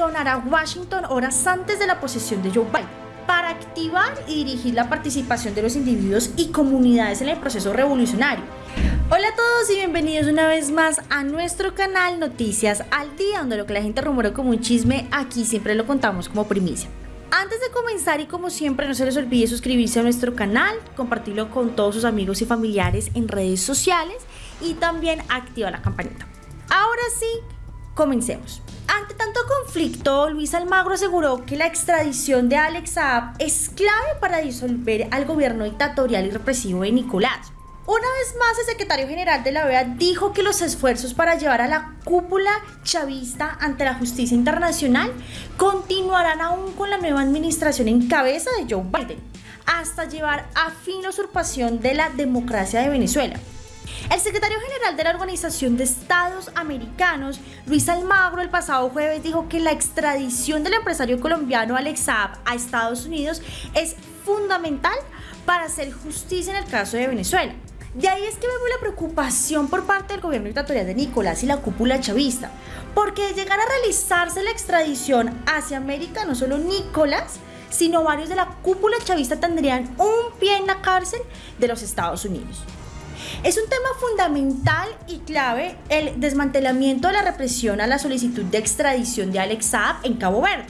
abandonará Washington horas antes de la posesión de Joe Biden para activar y dirigir la participación de los individuos y comunidades en el proceso revolucionario. Hola a todos y bienvenidos una vez más a nuestro canal Noticias al Día, donde lo que la gente rumora como un chisme, aquí siempre lo contamos como primicia. Antes de comenzar y como siempre no se les olvide suscribirse a nuestro canal, compartirlo con todos sus amigos y familiares en redes sociales y también activar la campanita. Ahora sí, comencemos. Tanto conflicto, Luis Almagro aseguró que la extradición de Alex Saab es clave para disolver al gobierno dictatorial y represivo de Nicolás. Una vez más, el secretario general de la OEA dijo que los esfuerzos para llevar a la cúpula chavista ante la justicia internacional continuarán aún con la nueva administración en cabeza de Joe Biden, hasta llevar a fin la usurpación de la democracia de Venezuela. El secretario general de la Organización de Estados Americanos, Luis Almagro, el pasado jueves dijo que la extradición del empresario colombiano Alex Saab a Estados Unidos es fundamental para hacer justicia en el caso de Venezuela. De ahí es que vemos la preocupación por parte del gobierno dictatorial de Nicolás y la cúpula chavista, porque de llegar a realizarse la extradición hacia América, no solo Nicolás, sino varios de la cúpula chavista tendrían un pie en la cárcel de los Estados Unidos. Es un tema fundamental y clave el desmantelamiento de la represión a la solicitud de extradición de Alex Saab en Cabo Verde.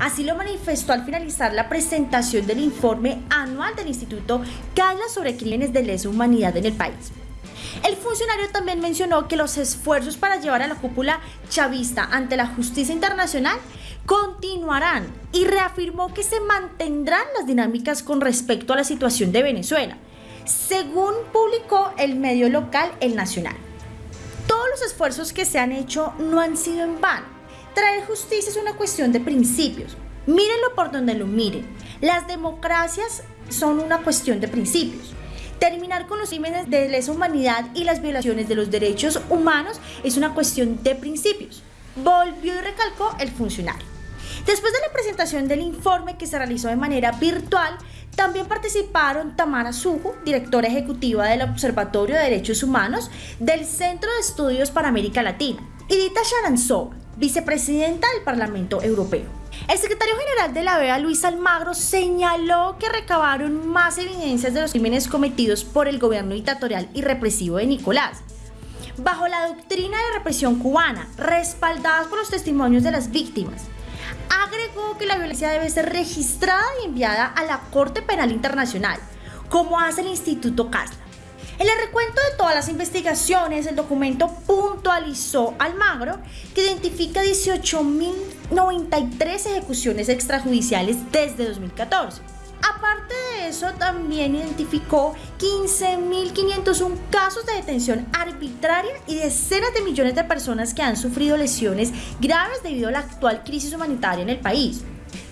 Así lo manifestó al finalizar la presentación del informe anual del Instituto que sobre crímenes de lesa humanidad en el país. El funcionario también mencionó que los esfuerzos para llevar a la cúpula chavista ante la justicia internacional continuarán y reafirmó que se mantendrán las dinámicas con respecto a la situación de Venezuela según publicó el medio local El Nacional. Todos los esfuerzos que se han hecho no han sido en vano. Traer justicia es una cuestión de principios. Mírenlo por donde lo miren. Las democracias son una cuestión de principios. Terminar con los crímenes de lesa humanidad y las violaciones de los derechos humanos es una cuestión de principios. Volvió y recalcó el funcionario. Después de la presentación del informe que se realizó de manera virtual, también participaron Tamara Sujo, directora ejecutiva del Observatorio de Derechos Humanos del Centro de Estudios para América Latina, y Dita Sharanzova, vicepresidenta del Parlamento Europeo. El secretario general de la OEA, Luis Almagro, señaló que recabaron más evidencias de los crímenes cometidos por el gobierno dictatorial y represivo de Nicolás. Bajo la doctrina de represión cubana, respaldadas por los testimonios de las víctimas, agregó que la violencia debe ser registrada y enviada a la Corte Penal Internacional, como hace el Instituto Casla. En el recuento de todas las investigaciones, el documento puntualizó Almagro que identifica 18.093 ejecuciones extrajudiciales desde 2014 Aparte de también identificó 15.501 casos de detención arbitraria y decenas de millones de personas que han sufrido lesiones graves debido a la actual crisis humanitaria en el país.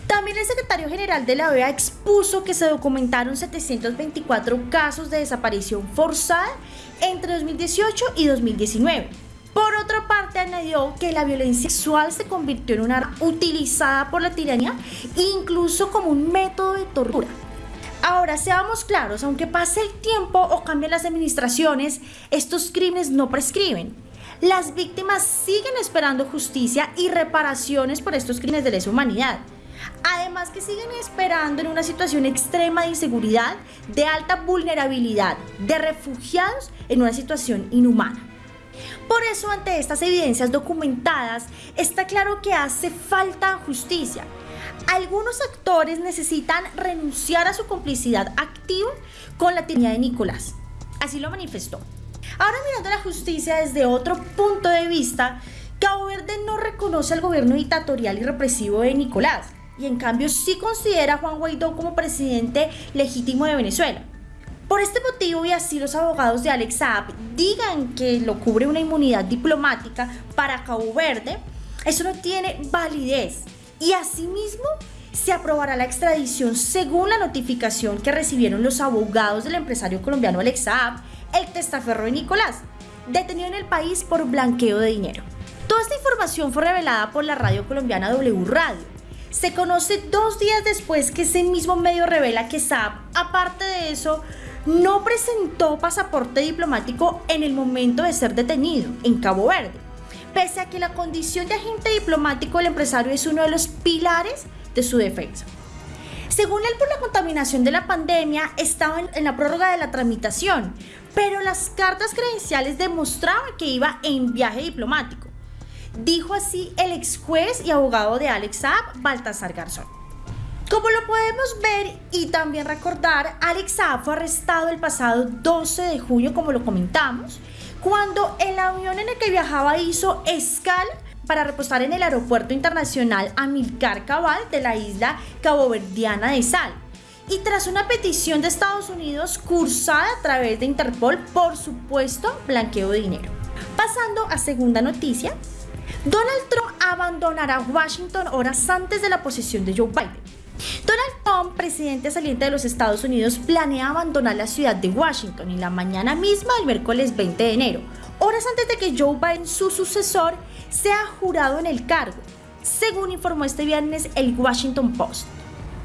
También el secretario general de la OEA expuso que se documentaron 724 casos de desaparición forzada entre 2018 y 2019 por otra parte, añadió que la violencia sexual se convirtió en una arma utilizada por la tiranía incluso como un método de tortura. Ahora, seamos claros, aunque pase el tiempo o cambien las administraciones, estos crímenes no prescriben. Las víctimas siguen esperando justicia y reparaciones por estos crímenes de lesa humanidad. Además que siguen esperando en una situación extrema de inseguridad, de alta vulnerabilidad, de refugiados en una situación inhumana. Por eso, ante estas evidencias documentadas, está claro que hace falta justicia. Algunos actores necesitan renunciar a su complicidad activa con la tiranía de Nicolás. Así lo manifestó. Ahora mirando la justicia desde otro punto de vista, Cabo Verde no reconoce al gobierno dictatorial y represivo de Nicolás y en cambio sí considera a Juan Guaidó como presidente legítimo de Venezuela. Por este motivo y así los abogados de Alex Saab digan que lo cubre una inmunidad diplomática para Cabo Verde, eso no tiene validez. Y asimismo se aprobará la extradición según la notificación que recibieron los abogados del empresario colombiano Alex Saab, el testaferro de Nicolás, detenido en el país por blanqueo de dinero. Toda esta información fue revelada por la radio colombiana W Radio. Se conoce dos días después que ese mismo medio revela que Saab, aparte de eso, no presentó pasaporte diplomático en el momento de ser detenido en Cabo Verde. Pese a que la condición de agente diplomático del empresario es uno de los pilares de su defensa. Según él, por la contaminación de la pandemia, estaban en la prórroga de la tramitación, pero las cartas credenciales demostraban que iba en viaje diplomático. Dijo así el ex juez y abogado de Alex Saab, Baltasar Garzón. Como lo podemos ver y también recordar, Alex Saab fue arrestado el pasado 12 de junio, como lo comentamos, cuando el avión en el que viajaba hizo escala para reposar en el aeropuerto internacional Amilcar Cabal de la isla caboverdiana de Sal. Y tras una petición de Estados Unidos cursada a través de Interpol por supuesto blanqueo de dinero. Pasando a segunda noticia, Donald Trump abandonará Washington horas antes de la posesión de Joe Biden. Trump, presidente saliente de los Estados Unidos, planea abandonar la ciudad de Washington en la mañana misma del miércoles 20 de enero, horas antes de que Joe Biden, su sucesor, sea jurado en el cargo, según informó este viernes el Washington Post.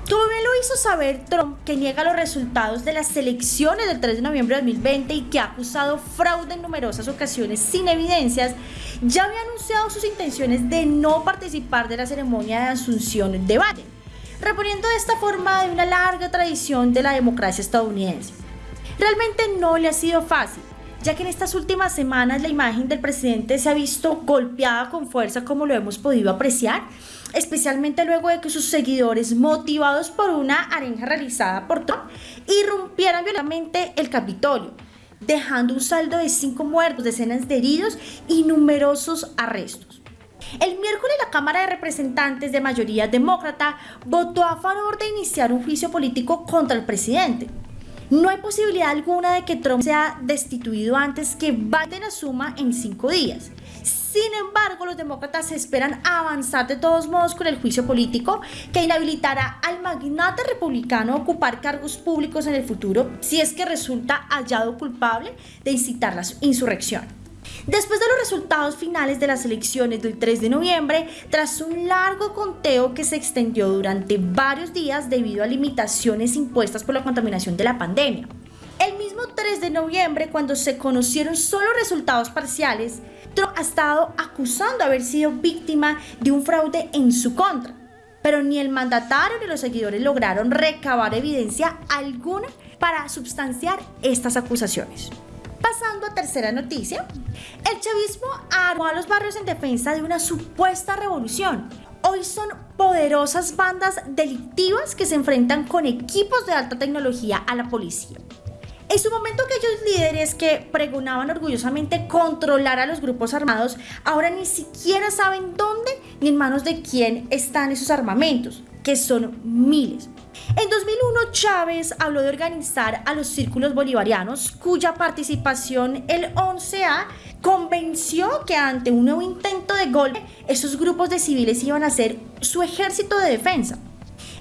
Como bien lo hizo saber Trump, que niega los resultados de las elecciones del 3 de noviembre de 2020 y que ha acusado fraude en numerosas ocasiones sin evidencias, ya había anunciado sus intenciones de no participar de la ceremonia de asunción de Biden, reponiendo de esta forma de una larga tradición de la democracia estadounidense. Realmente no le ha sido fácil, ya que en estas últimas semanas la imagen del presidente se ha visto golpeada con fuerza como lo hemos podido apreciar, especialmente luego de que sus seguidores, motivados por una arenga realizada por Trump, irrumpieran violentamente el Capitolio, dejando un saldo de cinco muertos, decenas de heridos y numerosos arrestos. El miércoles la Cámara de Representantes de mayoría demócrata votó a favor de iniciar un juicio político contra el presidente. No hay posibilidad alguna de que Trump sea destituido antes que Biden asuma en cinco días. Sin embargo, los demócratas esperan avanzar de todos modos con el juicio político que inhabilitará al magnate republicano a ocupar cargos públicos en el futuro si es que resulta hallado culpable de incitar la insurrección. Después de los resultados finales de las elecciones del 3 de noviembre, tras un largo conteo que se extendió durante varios días debido a limitaciones impuestas por la contaminación de la pandemia. El mismo 3 de noviembre, cuando se conocieron solo resultados parciales, Trump ha estado acusando haber sido víctima de un fraude en su contra. Pero ni el mandatario ni los seguidores lograron recabar evidencia alguna para substanciar estas acusaciones. Pasando a tercera noticia, el chavismo armó a los barrios en defensa de una supuesta revolución. Hoy son poderosas bandas delictivas que se enfrentan con equipos de alta tecnología a la policía. En su momento aquellos líderes que pregonaban orgullosamente controlar a los grupos armados, ahora ni siquiera saben dónde ni en manos de quién están esos armamentos, que son miles. En 2001 Chávez habló de organizar a los círculos bolivarianos cuya participación el 11A convenció que ante un nuevo intento de golpe esos grupos de civiles iban a ser su ejército de defensa.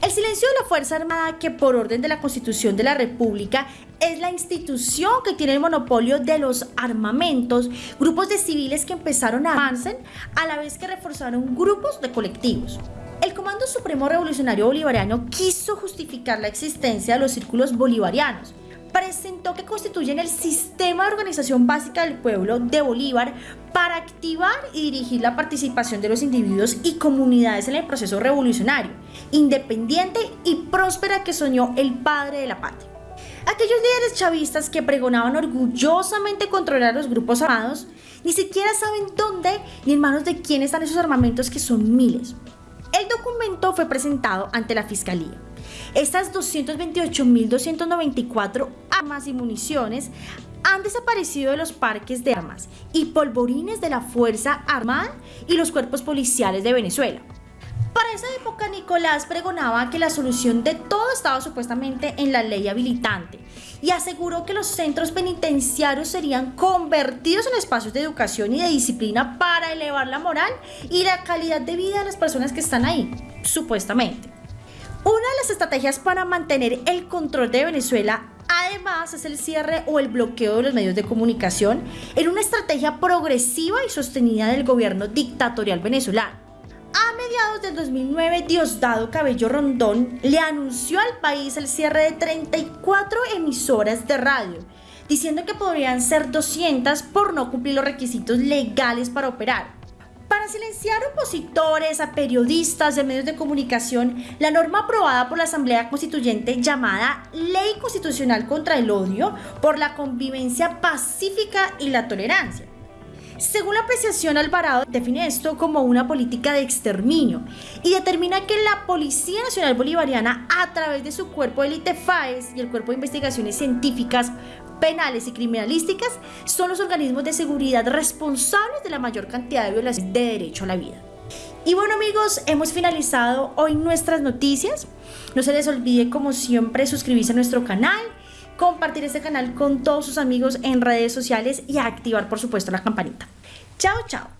El silencio de la Fuerza Armada, que por orden de la Constitución de la República es la institución que tiene el monopolio de los armamentos, grupos de civiles que empezaron a avanzar a la vez que reforzaron grupos de colectivos. El Comando Supremo Revolucionario Bolivariano quiso justificar la existencia de los círculos bolivarianos. Presentó que constituyen el sistema de organización básica del pueblo de Bolívar para activar y dirigir la participación de los individuos y comunidades en el proceso revolucionario, independiente y próspera que soñó el padre de la patria. Aquellos líderes chavistas que pregonaban orgullosamente controlar los grupos armados, ni siquiera saben dónde ni en manos de quién están esos armamentos que son miles. El documento fue presentado ante la Fiscalía. Estas 228.294 armas y municiones han desaparecido de los parques de armas y polvorines de la Fuerza Armada y los cuerpos policiales de Venezuela. Para esa época Nicolás pregonaba que la solución de todo estaba supuestamente en la ley habilitante y aseguró que los centros penitenciarios serían convertidos en espacios de educación y de disciplina para elevar la moral y la calidad de vida de las personas que están ahí, supuestamente. Una de las estrategias para mantener el control de Venezuela además es el cierre o el bloqueo de los medios de comunicación en una estrategia progresiva y sostenida del gobierno dictatorial venezolano a mediados del 2009, Diosdado Cabello Rondón le anunció al país el cierre de 34 emisoras de radio, diciendo que podrían ser 200 por no cumplir los requisitos legales para operar. silenciar opositores, a periodistas de medios de comunicación, la norma aprobada por la Asamblea Constituyente llamada Ley Constitucional contra el Odio por la convivencia pacífica y la tolerancia. Según la apreciación, Alvarado define esto como una política de exterminio y determina que la Policía Nacional Bolivariana, a través de su cuerpo de élite FAES y el Cuerpo de Investigaciones Científicas, Penales y Criminalísticas, son los organismos de seguridad responsables de la mayor cantidad de violaciones de derecho a la vida. Y bueno amigos, hemos finalizado hoy nuestras noticias. No se les olvide como siempre suscribirse a nuestro canal compartir este canal con todos sus amigos en redes sociales y activar por supuesto la campanita. Chao, chao.